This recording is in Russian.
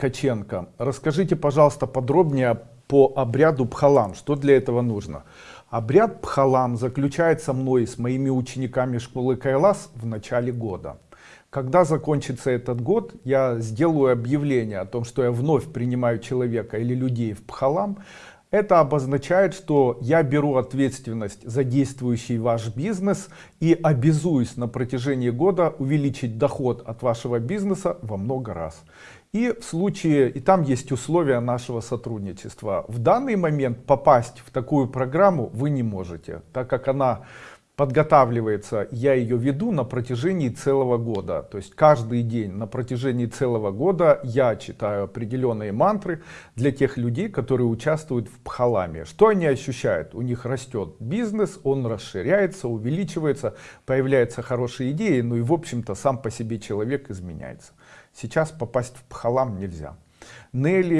Каченко, расскажите, пожалуйста, подробнее по обряду Пхалам. Что для этого нужно? Обряд Пхалам заключается мной с моими учениками школы Кайлас в начале года. Когда закончится этот год, я сделаю объявление о том, что я вновь принимаю человека или людей в Пхалам. Это обозначает, что я беру ответственность за действующий ваш бизнес и обязуюсь на протяжении года увеличить доход от вашего бизнеса во много раз. И в случае, и там есть условия нашего сотрудничества. В данный момент попасть в такую программу вы не можете, так как она подготавливается, я ее веду на протяжении целого года. То есть каждый день на протяжении целого года я читаю определенные мантры для тех людей, которые участвуют в пхаламе. Что они ощущают? У них растет бизнес, он расширяется, увеличивается, появляются хорошие идеи, ну и в общем-то сам по себе человек изменяется. Сейчас попасть в пхалам нельзя. Нелли